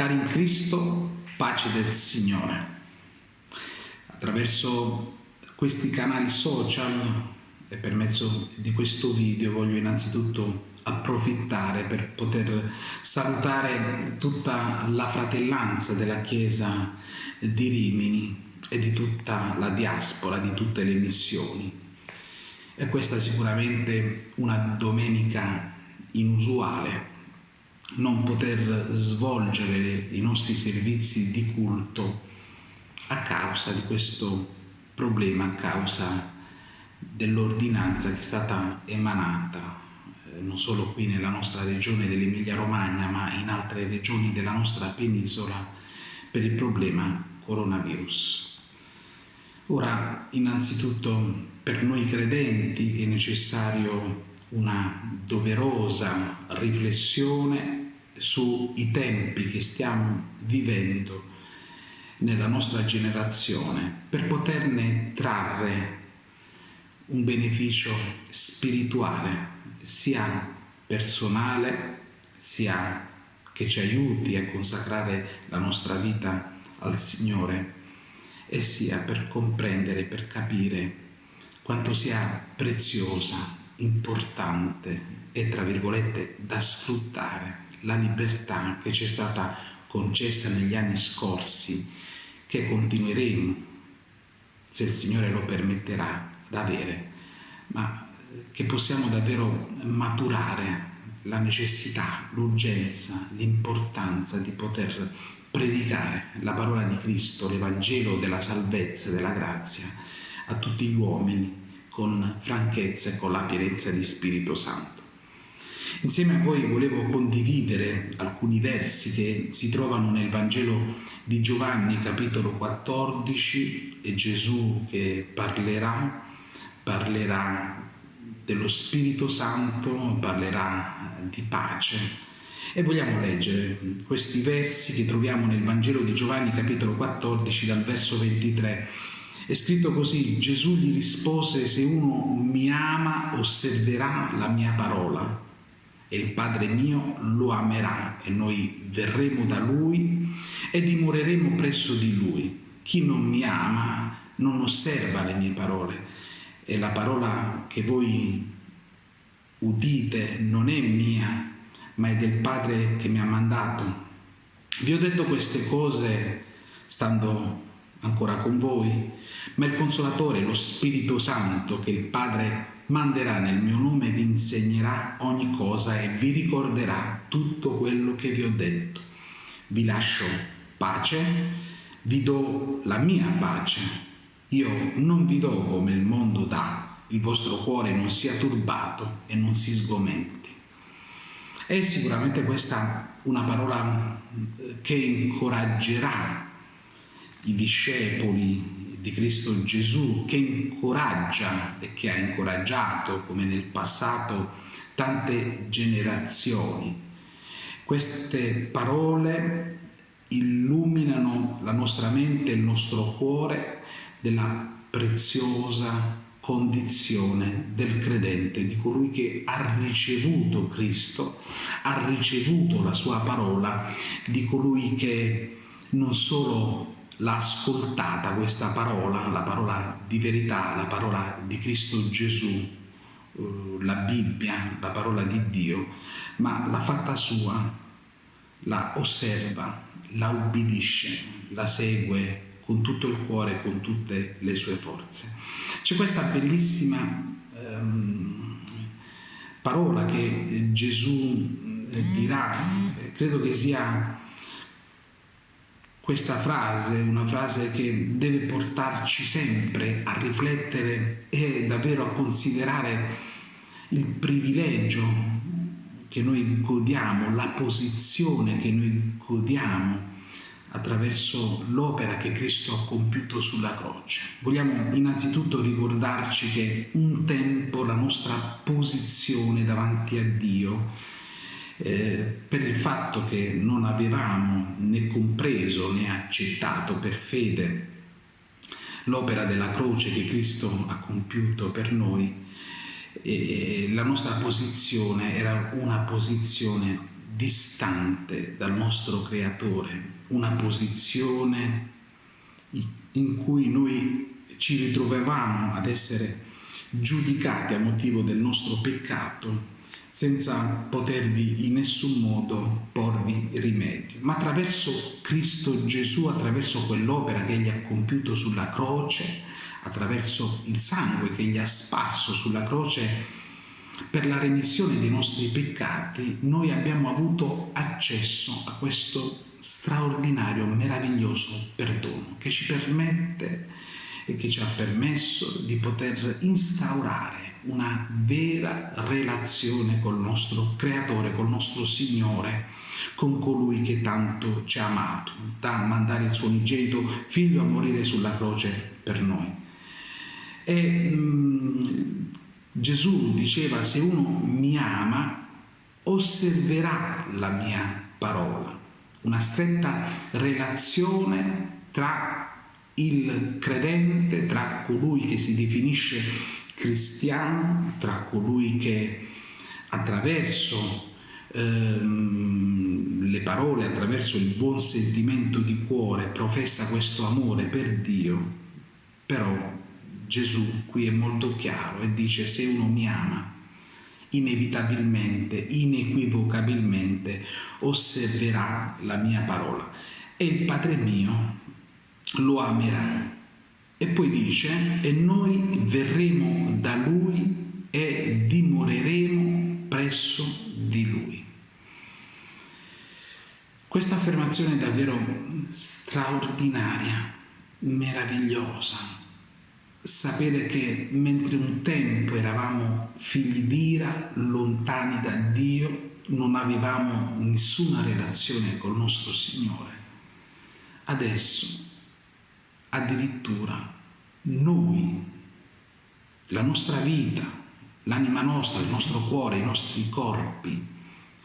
Cari in Cristo, pace del Signore. Attraverso questi canali social e per mezzo di questo video voglio innanzitutto approfittare per poter salutare tutta la fratellanza della Chiesa di Rimini e di tutta la diaspora, di tutte le missioni. E questa è sicuramente una domenica inusuale non poter svolgere i nostri servizi di culto a causa di questo problema, a causa dell'ordinanza che è stata emanata eh, non solo qui nella nostra regione dell'Emilia Romagna ma in altre regioni della nostra penisola per il problema coronavirus. Ora, innanzitutto per noi credenti è necessario una doverosa riflessione sui tempi che stiamo vivendo nella nostra generazione per poterne trarre un beneficio spirituale sia personale sia che ci aiuti a consacrare la nostra vita al Signore e sia per comprendere, per capire quanto sia preziosa, importante e tra virgolette da sfruttare. La libertà che ci è stata concessa negli anni scorsi, che continueremo, se il Signore lo permetterà, ad avere, ma che possiamo davvero maturare la necessità, l'urgenza, l'importanza di poter predicare la parola di Cristo, l'Evangelo della salvezza e della grazia a tutti gli uomini con franchezza e con la pienezza di Spirito Santo. Insieme a voi volevo condividere alcuni versi che si trovano nel Vangelo di Giovanni capitolo 14 e Gesù che parlerà, parlerà dello Spirito Santo, parlerà di pace. E vogliamo leggere questi versi che troviamo nel Vangelo di Giovanni capitolo 14 dal verso 23. È scritto così, Gesù gli rispose, se uno mi ama osserverà la mia parola e il Padre mio lo amerà e noi verremo da Lui e dimoreremo presso di Lui. Chi non mi ama non osserva le mie parole e la parola che voi udite non è mia, ma è del Padre che mi ha mandato. Vi ho detto queste cose stando ancora con voi, ma il Consolatore, lo Spirito Santo che il Padre manderà nel mio nome vi insegnerà ogni cosa e vi ricorderà tutto quello che vi ho detto. Vi lascio pace, vi do la mia pace. Io non vi do come il mondo dà, il vostro cuore non sia turbato e non si sgomenti. È sicuramente questa una parola eh, che incoraggerà i discepoli di Cristo Gesù che incoraggia e che ha incoraggiato come nel passato tante generazioni. Queste parole illuminano la nostra mente e il nostro cuore della preziosa condizione del credente, di colui che ha ricevuto Cristo, ha ricevuto la sua parola, di colui che non solo l'ha ascoltata questa parola, la parola di verità, la parola di Cristo Gesù, eh, la Bibbia, la parola di Dio, ma l'ha fatta sua, la osserva, la ubbidisce, la segue con tutto il cuore, con tutte le sue forze. C'è questa bellissima ehm, parola che Gesù eh, dirà, credo che sia questa frase, una frase che deve portarci sempre a riflettere e davvero a considerare il privilegio che noi godiamo, la posizione che noi godiamo attraverso l'opera che Cristo ha compiuto sulla croce. Vogliamo innanzitutto ricordarci che un tempo la nostra posizione davanti a Dio eh, per il fatto che non avevamo né compreso né accettato per fede l'opera della croce che Cristo ha compiuto per noi, e la nostra posizione era una posizione distante dal nostro creatore, una posizione in cui noi ci ritrovavamo ad essere giudicati a motivo del nostro peccato senza potervi in nessun modo porvi rimedio. Ma attraverso Cristo Gesù, attraverso quell'opera che egli ha compiuto sulla croce, attraverso il sangue che egli ha sparso sulla croce per la remissione dei nostri peccati, noi abbiamo avuto accesso a questo straordinario, meraviglioso perdono che ci permette e che ci ha permesso di poter instaurare una vera relazione col nostro Creatore, col nostro Signore, con colui che tanto ci ha amato, da mandare il suo unigenito figlio a morire sulla croce per noi. E mh, mm, Gesù diceva, se uno mi ama, osserverà la mia parola. Una stretta relazione tra il credente, tra colui che si definisce cristiano, tra colui che attraverso ehm, le parole, attraverso il buon sentimento di cuore professa questo amore per Dio, però Gesù qui è molto chiaro e dice se uno mi ama, inevitabilmente, inequivocabilmente osserverà la mia parola e il Padre mio lo amerà e poi dice, e noi verremo da lui e dimoreremo presso di lui. Questa affermazione è davvero straordinaria, meravigliosa. Sapere che mentre un tempo eravamo figli d'ira, lontani da Dio, non avevamo nessuna relazione col nostro Signore, adesso addirittura noi, la nostra vita, l'anima nostra, il nostro cuore, i nostri corpi,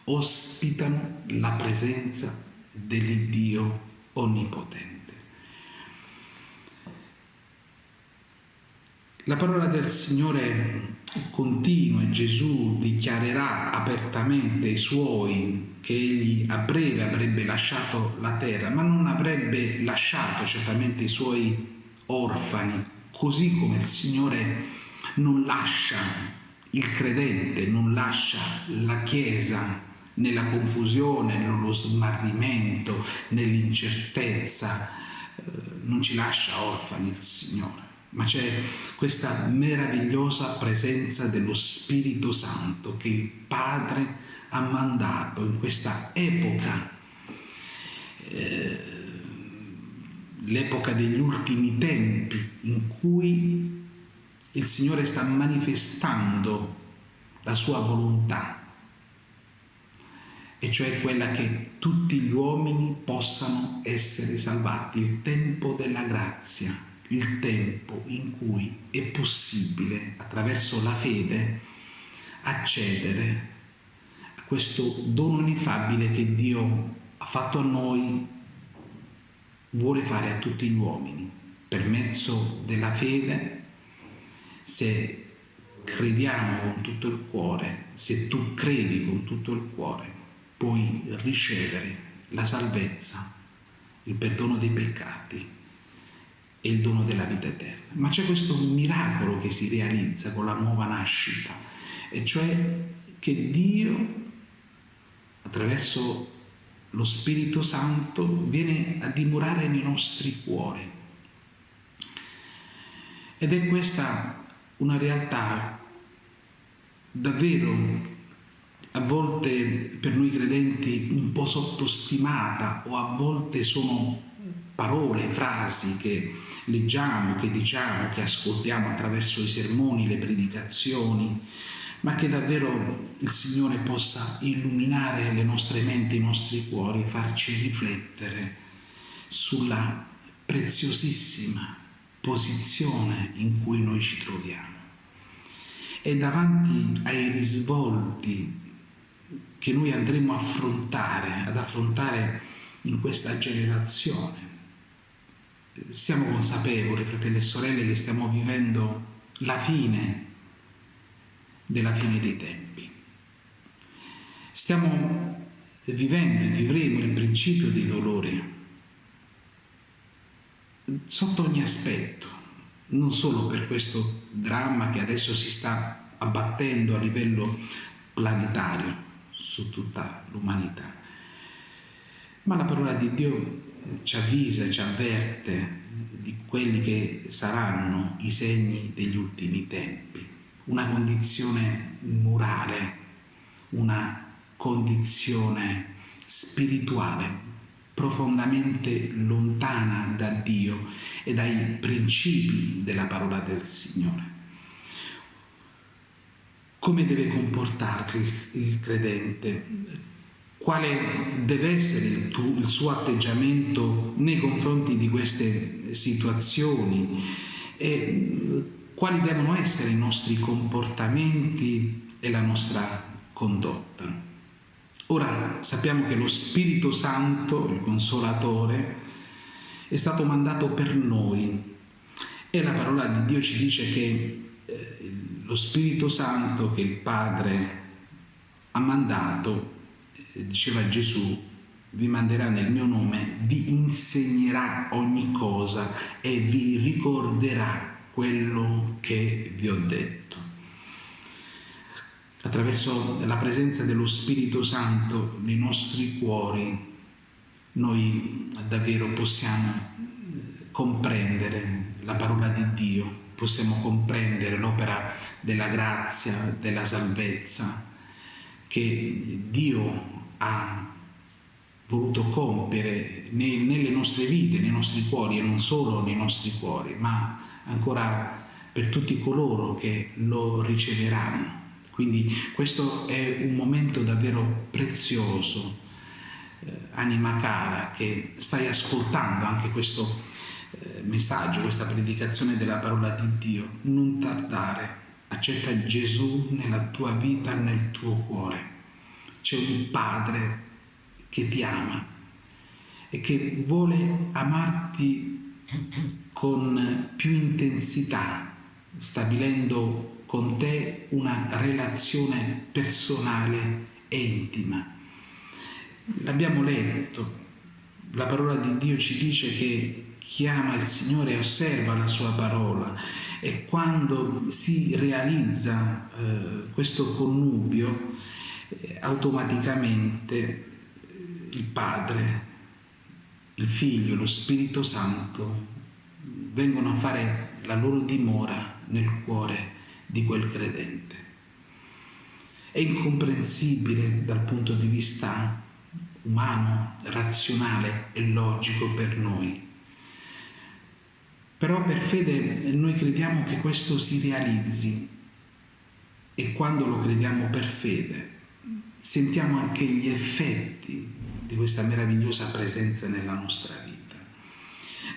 ospitano la presenza dell'Iddio Onnipotente. La parola del Signore continua e Gesù dichiarerà apertamente ai suoi che egli a breve avrebbe lasciato la terra, ma non avrebbe lasciato certamente i suoi orfani, così come il Signore non lascia il credente, non lascia la Chiesa nella confusione, nello smarrimento, nell'incertezza, eh, non ci lascia orfani il Signore ma c'è questa meravigliosa presenza dello Spirito Santo che il Padre ha mandato in questa epoca, eh, l'epoca degli ultimi tempi, in cui il Signore sta manifestando la sua volontà, e cioè quella che tutti gli uomini possano essere salvati, il tempo della grazia il tempo in cui è possibile attraverso la fede accedere a questo dono ineffabile che Dio ha fatto a noi, vuole fare a tutti gli uomini per mezzo della fede. Se crediamo con tutto il cuore, se tu credi con tutto il cuore, puoi ricevere la salvezza, il perdono dei peccati e il dono della vita eterna. Ma c'è questo miracolo che si realizza con la nuova nascita, e cioè che Dio, attraverso lo Spirito Santo, viene a dimorare nei nostri cuori. Ed è questa una realtà davvero a volte per noi credenti un po' sottostimata o a volte sono parole, frasi che leggiamo, che diciamo, che ascoltiamo attraverso i sermoni, le predicazioni, ma che davvero il Signore possa illuminare le nostre menti, i nostri cuori, farci riflettere sulla preziosissima posizione in cui noi ci troviamo. E davanti ai risvolti che noi andremo a affrontare, ad affrontare in questa generazione, siamo consapevoli, fratelli e sorelle, che stiamo vivendo la fine della fine dei tempi. Stiamo vivendo e vivremo il principio dei dolori sotto ogni aspetto, non solo per questo dramma che adesso si sta abbattendo a livello planetario su tutta l'umanità, ma la parola di Dio ci avvisa, ci avverte di quelli che saranno i segni degli ultimi tempi, una condizione morale, una condizione spirituale profondamente lontana da Dio e dai principi della parola del Signore. Come deve comportarsi il, credente? Quale deve essere il, tu, il suo atteggiamento nei confronti di queste situazioni? E quali devono essere i nostri comportamenti e la nostra condotta? Ora sappiamo che lo Spirito Santo, il Consolatore, è stato mandato per noi e la parola di Dio ci dice che eh, lo Spirito Santo che il Padre ha mandato, eh, diceva Gesù, vi manderà nel mio nome, vi insegnerà ogni cosa e vi ricorderà quello che vi ho detto. Attraverso la presenza dello Spirito Santo nei nostri cuori, noi davvero possiamo eh, comprendere la parola di Dio, possiamo comprendere l'opera della grazia, della salvezza che Dio ha voluto compiere nelle nostre vite, nei nostri cuori e non solo nei nostri cuori, ma ancora per tutti coloro che lo riceveranno. Quindi questo è un momento davvero prezioso, eh, anima cara, che stai ascoltando anche questo eh, messaggio, questa predicazione della parola di Dio. Non tardare, accetta Gesù nella tua vita, nel tuo cuore. C'è un Padre che ti ama e che vuole amarti con più intensità, stabilendo con te una relazione personale e intima. L'abbiamo letto, la parola di Dio ci dice che chi ama il Signore osserva la sua parola e quando si realizza eh, questo connubio automaticamente il Padre, il Figlio, lo Spirito Santo vengono a fare la loro dimora nel cuore di quel credente. È incomprensibile dal punto di vista umano, razionale e logico per noi. Però per fede noi crediamo che questo si realizzi e quando lo crediamo per fede sentiamo anche gli effetti di questa meravigliosa presenza nella nostra vita.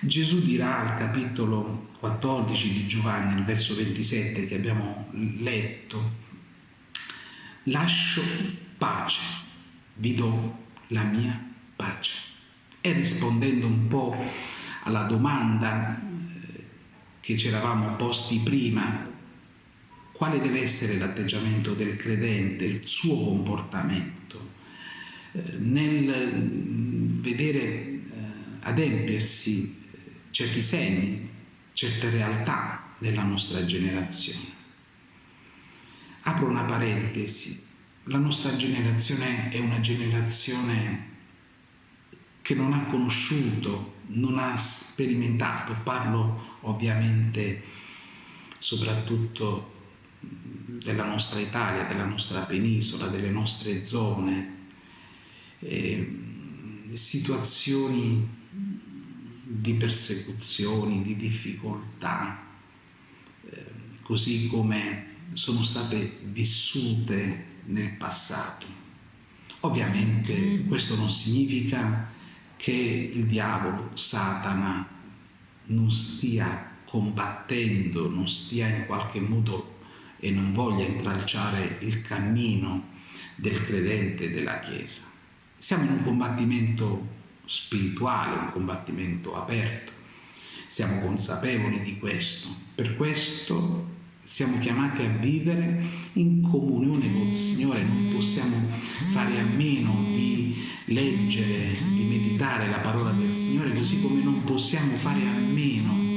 Gesù dirà al capitolo 14 di Giovanni, al verso 27 che abbiamo letto, lascio pace, vi do la mia pace. E rispondendo un po' alla domanda eh, che ci eravamo posti prima, quale deve essere l'atteggiamento del credente, il suo comportamento, eh, nel mm, vedere eh, adempiersi certi segni, certe realtà nella nostra generazione. Apro una parentesi, la nostra generazione è una generazione che non ha conosciuto, non ha sperimentato, parlo ovviamente soprattutto della nostra Italia, della nostra penisola, delle nostre zone, eh, situazioni di persecuzioni, di difficoltà, eh, così come sono state vissute nel passato. Ovviamente questo non significa che il diavolo, Satana, non stia combattendo, non stia in qualche modo e non voglia intralciare il cammino del credente della Chiesa. Siamo in un combattimento spirituale, un combattimento aperto. Siamo consapevoli di questo. Per questo siamo chiamati a vivere in comunione col Signore, non possiamo fare a meno di leggere, di meditare la parola del Signore, così come non possiamo fare a meno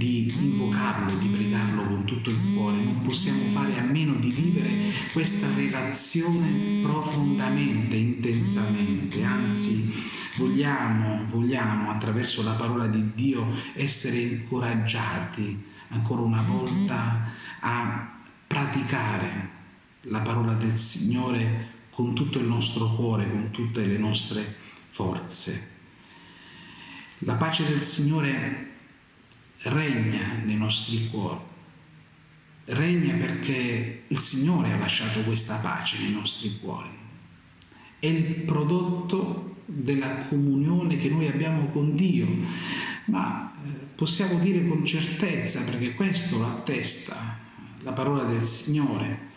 di invocarlo, di pregarlo con tutto il cuore, non possiamo fare a meno di vivere questa relazione profondamente, intensamente, anzi vogliamo, vogliamo attraverso la parola di Dio essere incoraggiati ancora una volta a praticare la parola del Signore con tutto il nostro cuore, con tutte le nostre forze. La pace del Signore regna nei nostri cuori, regna perché il Signore ha lasciato questa pace nei nostri cuori. È il prodotto della comunione che noi abbiamo con Dio, ma eh, possiamo dire con certezza, perché questo lo attesta la parola del Signore,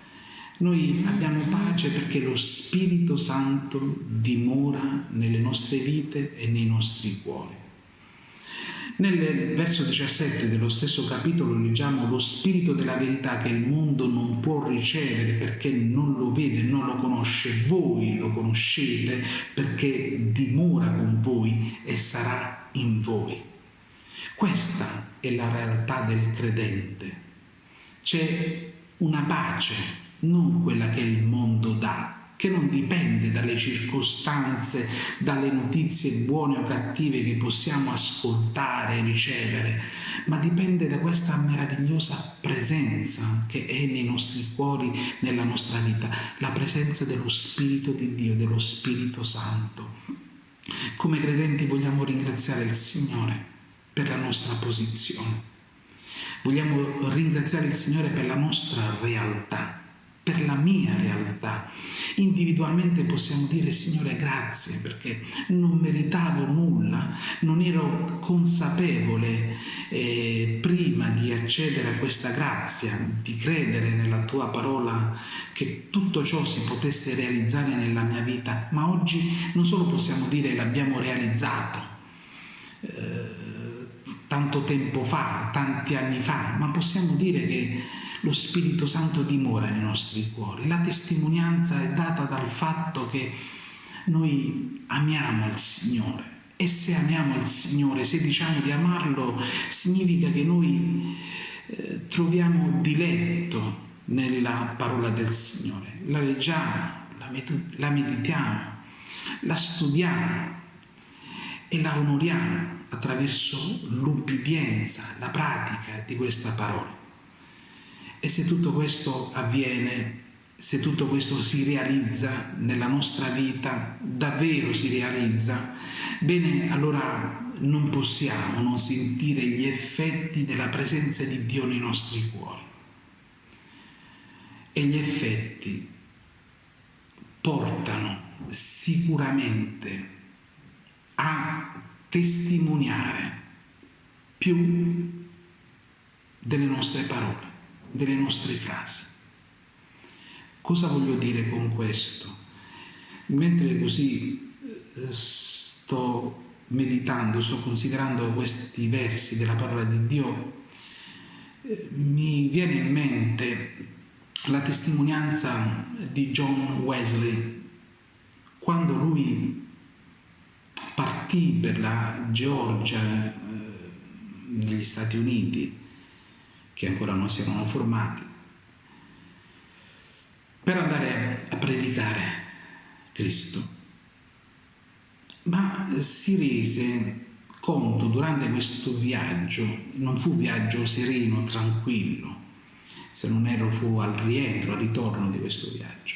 noi abbiamo pace perché lo Spirito Santo dimora nelle nostre vite e nei nostri cuori. Nel verso 17 dello stesso capitolo leggiamo lo spirito della verità che il mondo non può ricevere perché non lo vede, non lo conosce. Voi lo conoscete perché dimora con voi e sarà in voi. Questa è la realtà del credente. C'è una pace, non quella che il mondo dà, che non dipende dalle circostanze, dalle notizie buone o cattive che possiamo ascoltare e ricevere, ma dipende da questa meravigliosa presenza che è nei nostri cuori, nella nostra vita, la presenza dello Spirito di Dio, dello Spirito Santo. Come credenti vogliamo ringraziare il Signore per la nostra posizione. Vogliamo ringraziare il Signore per la nostra realtà per la mia realtà. Individualmente possiamo dire Signore grazie perché non meritavo nulla, non ero consapevole eh, prima di accedere a questa grazia, di credere nella tua parola che tutto ciò si potesse realizzare nella mia vita, ma oggi non solo possiamo dire l'abbiamo realizzato, eh, tanto tempo fa, tanti anni fa, ma possiamo dire che lo Spirito Santo dimora nei nostri cuori. La testimonianza è data dal fatto che noi amiamo il Signore e se amiamo il Signore, se diciamo di amarlo, significa che noi eh, troviamo diletto nella parola del Signore. La leggiamo, la, la meditiamo, la studiamo e la onoriamo attraverso l'ubbidienza, la pratica di questa parola. E se tutto questo avviene, se tutto questo si realizza nella nostra vita, davvero si realizza, bene, allora non possiamo non sentire gli effetti della presenza di Dio nei nostri cuori. E gli effetti portano sicuramente a testimoniare più delle nostre parole delle nostre frasi. Cosa voglio dire con questo? Mentre così eh, sto meditando, sto considerando questi versi della parola di Dio, eh, mi viene in mente la testimonianza di John Wesley quando lui partì per la Georgia eh, negli Stati Uniti che ancora non si erano formati, per andare a predicare Cristo. Ma si rese conto durante questo viaggio, non fu viaggio sereno, tranquillo, se non ero fu al rientro, al ritorno di questo viaggio,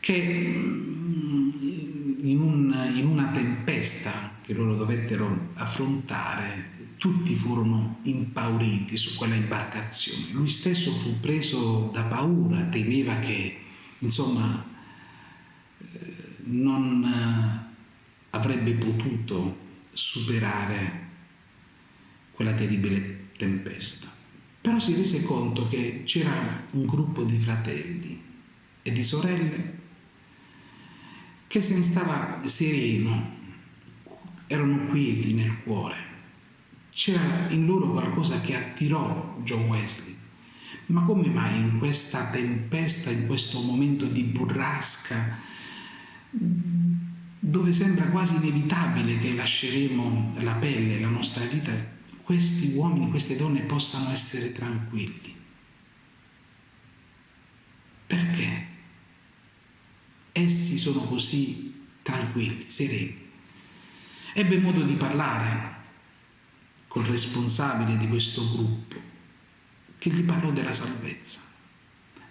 che mm, in, un, in una tempesta che loro dovettero affrontare tutti furono impauriti su quella imbarcazione. Lui stesso fu preso da paura, temeva che, insomma, eh, non eh, avrebbe potuto superare quella terribile tempesta. Però si rese conto che c'era un gruppo di fratelli e di sorelle che se ne stava sereno, erano quieti nel cuore c'era in loro qualcosa che attirò John Wesley. Ma come mai in questa tempesta, in questo momento di burrasca, dove sembra quasi inevitabile che lasceremo la pelle, la nostra vita, questi uomini, queste donne possano essere tranquilli? Perché? Essi sono così tranquilli, sereni. Ebbe modo di parlare col responsabile di questo gruppo che gli parlò della salvezza,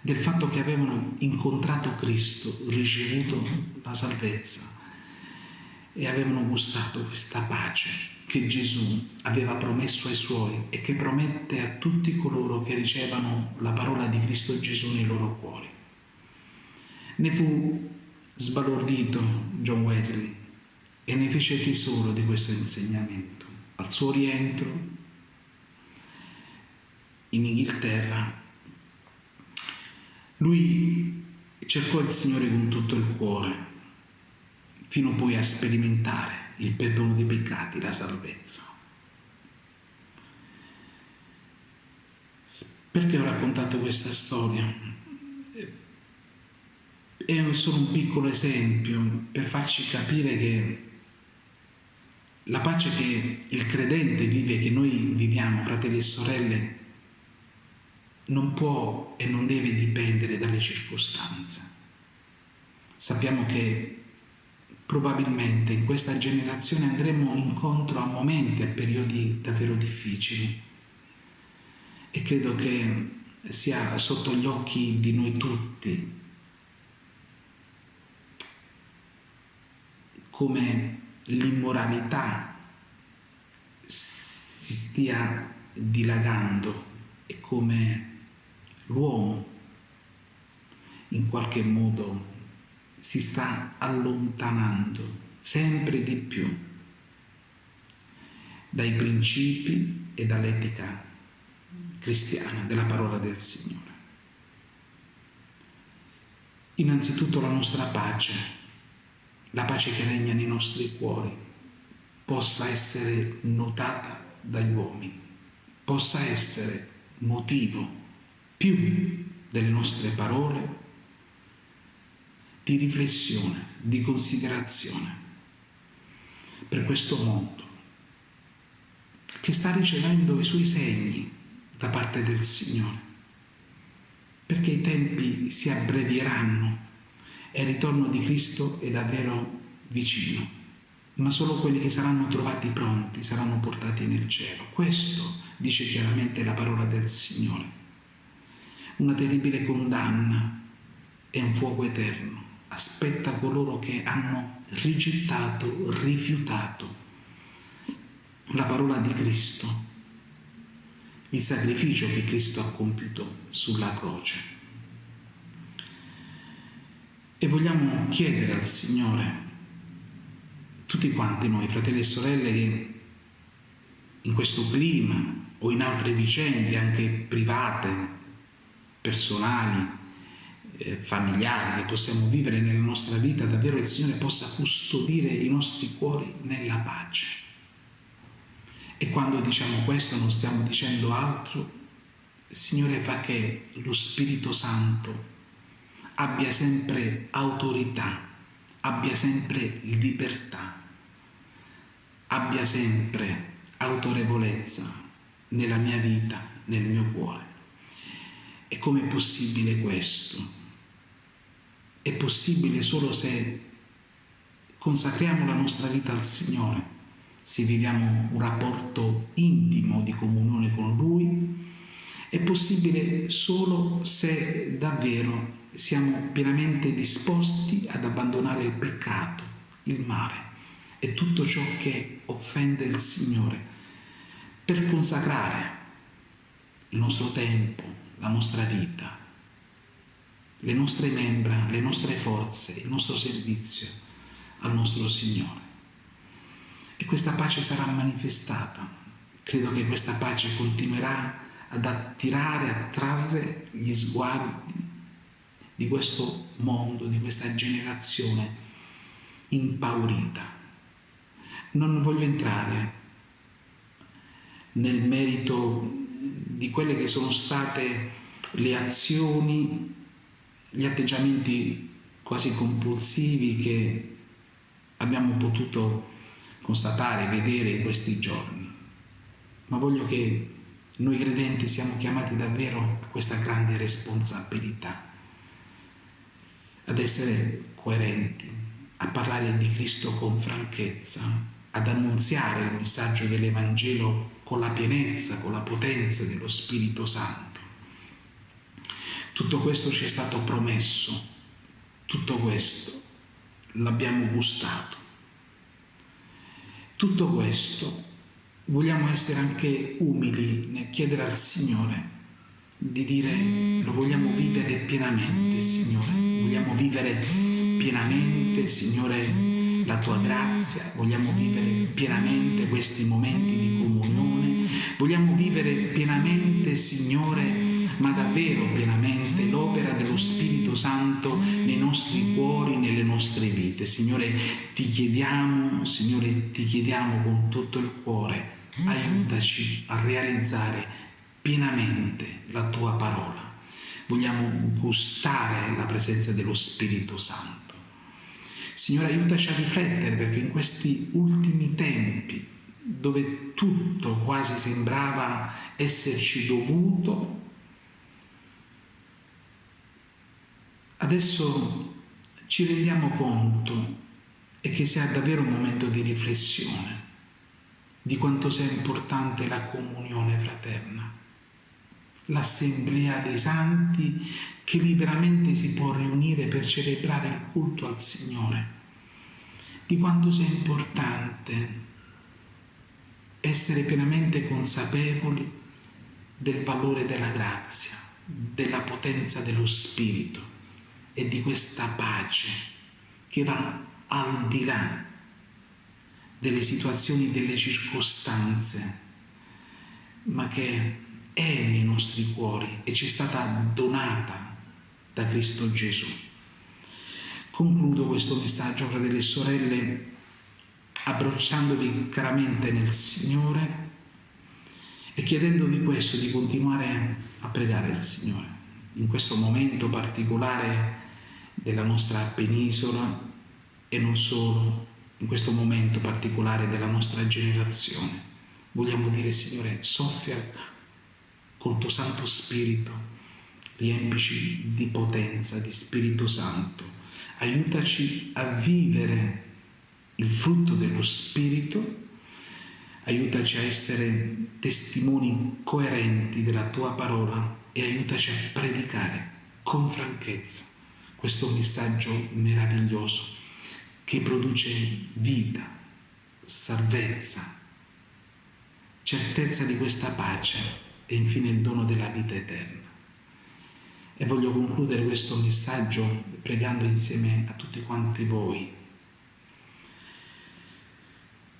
del fatto che avevano incontrato Cristo, ricevuto la salvezza e avevano gustato questa pace che Gesù aveva promesso ai suoi e che promette a tutti coloro che ricevono la parola di Cristo Gesù nei loro cuori. Ne fu sbalordito John Wesley e ne fece tesoro di questo insegnamento. Al suo rientro in Inghilterra, lui cercò il Signore con tutto il cuore, fino poi a sperimentare il perdono dei peccati, la salvezza. Perché ho raccontato questa storia? È solo un piccolo esempio per farci capire che la pace che il credente vive, che noi viviamo, fratelli e sorelle, non può e non deve dipendere dalle circostanze. Sappiamo che probabilmente in questa generazione andremo incontro a momenti, a periodi davvero difficili e credo che sia sotto gli occhi di noi tutti come l'immoralità si stia dilagando e come l'uomo in qualche modo si sta allontanando sempre di più dai principi e dall'etica cristiana della parola del Signore. Innanzitutto la nostra pace, la pace che regna nei nostri cuori, possa essere notata dagli uomini, possa essere motivo più delle nostre parole di riflessione, di considerazione per questo mondo che sta ricevendo i suoi segni da parte del Signore, perché i tempi si abbrevieranno e il ritorno di Cristo è davvero vicino, ma solo quelli che saranno trovati pronti saranno portati nel cielo. Questo dice chiaramente la parola del Signore una terribile condanna e un fuoco eterno aspetta coloro che hanno rigettato, rifiutato la parola di Cristo, il sacrificio che Cristo ha compiuto sulla croce. E vogliamo chiedere al Signore, tutti quanti noi, fratelli e sorelle, che in questo clima o in altre vicende, anche private, personali, eh, familiari che possiamo vivere nella nostra vita, davvero il Signore possa custodire i nostri cuori nella pace. E quando diciamo questo non stiamo dicendo altro, il Signore fa che lo Spirito Santo abbia sempre autorità, abbia sempre libertà, abbia sempre autorevolezza nella mia vita, nel mio cuore. E com'è possibile questo? È possibile solo se consacriamo la nostra vita al Signore, se viviamo un rapporto intimo di comunione con Lui. È possibile solo se davvero siamo pienamente disposti ad abbandonare il peccato, il male e tutto ciò che offende il Signore per consacrare il nostro tempo, la nostra vita, le nostre membra, le nostre forze, il nostro servizio al nostro Signore. E questa pace sarà manifestata. Credo che questa pace continuerà ad attirare, a trarre gli sguardi di questo mondo, di questa generazione impaurita. Non voglio entrare nel merito di quelle che sono state le azioni, gli atteggiamenti quasi compulsivi che abbiamo potuto constatare, vedere in questi giorni. Ma voglio che noi credenti siamo chiamati davvero a questa grande responsabilità, ad essere coerenti, a parlare di Cristo con franchezza, ad annunziare il messaggio dell'Evangelo con la pienezza, con la potenza dello Spirito Santo. Tutto questo ci è stato promesso, tutto questo l'abbiamo gustato. Tutto questo vogliamo essere anche umili nel chiedere al Signore di dire lo vogliamo vivere pienamente, Signore. Vogliamo vivere pienamente, Signore, la tua grazia, vogliamo vivere pienamente questi momenti di comunione, vogliamo vivere pienamente, Signore, ma davvero pienamente l'opera dello Spirito Santo nei nostri cuori, nelle nostre vite. Signore, ti chiediamo, Signore, ti chiediamo con tutto il cuore, aiutaci a realizzare pienamente la tua parola. Vogliamo gustare la presenza dello Spirito Santo. Signore, aiutaci a riflettere perché in questi ultimi tempi, dove tutto quasi sembrava esserci dovuto, Adesso ci rendiamo conto e che sia davvero un momento di riflessione di quanto sia importante la comunione fraterna, l'assemblea dei santi che liberamente si può riunire per celebrare il culto al Signore, di quanto sia importante essere pienamente consapevoli del valore della grazia, della potenza dello Spirito e di questa pace che va al di là delle situazioni, delle circostanze, ma che è nei nostri cuori e ci è stata donata da Cristo Gesù. Concludo questo messaggio, fratelli e sorelle, abbracciandovi caramente nel Signore e chiedendovi questo di continuare a pregare il Signore in questo momento particolare della nostra penisola e non solo in questo momento particolare della nostra generazione. Vogliamo dire, Signore, soffia col tuo Santo Spirito, riempici di potenza, di Spirito Santo, aiutaci a vivere il frutto dello Spirito, aiutaci a essere testimoni coerenti della tua parola e aiutaci a predicare con franchezza questo messaggio meraviglioso che produce vita, salvezza, certezza di questa pace e infine il dono della vita eterna. E voglio concludere questo messaggio pregando insieme a tutti quanti voi.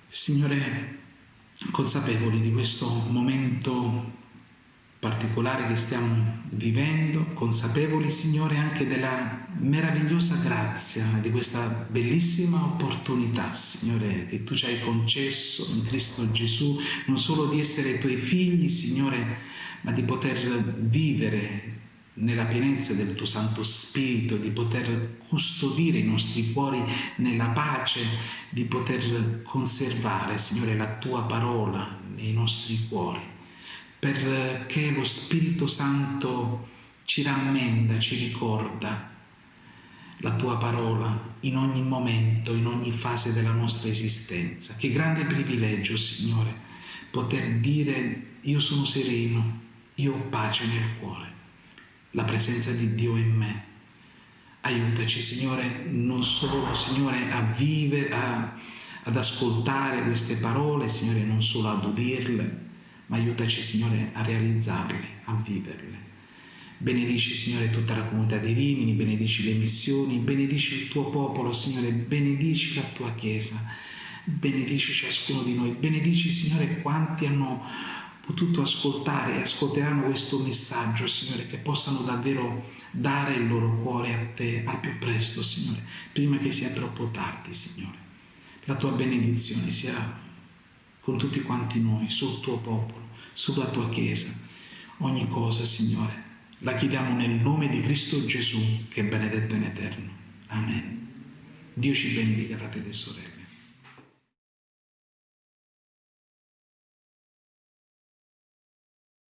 Signore, consapevoli di questo momento particolare che stiamo vivendo, consapevoli, Signore, anche della meravigliosa grazia di questa bellissima opportunità, Signore, che Tu ci hai concesso in Cristo Gesù, non solo di essere Tuoi figli, Signore, ma di poter vivere nella pienezza del Tuo Santo Spirito, di poter custodire i nostri cuori nella pace, di poter conservare, Signore, la Tua parola nei nostri cuori perché lo Spirito Santo ci rammenda, ci ricorda la tua parola in ogni momento, in ogni fase della nostra esistenza. Che grande privilegio, Signore, poter dire io sono sereno, io ho pace nel cuore, la presenza di Dio in me. Aiutaci, Signore, non solo, Signore, a vivere, a, ad ascoltare queste parole, Signore, non solo ad udirle, ma aiutaci Signore a realizzarle, a viverle. Benedici Signore tutta la comunità di Rimini, benedici le missioni, benedici il tuo popolo Signore, benedici la tua Chiesa, benedici ciascuno di noi, benedici Signore quanti hanno potuto ascoltare e ascolteranno questo messaggio, Signore, che possano davvero dare il loro cuore a Te al più presto, Signore, prima che sia troppo tardi, Signore. La Tua benedizione sia con tutti quanti noi, sul tuo popolo, sulla tua Chiesa. Ogni cosa, Signore, La chiediamo nel nome di Cristo Gesù che è benedetto in eterno. Amen. Dio ci benedica, fratelli e sorelle.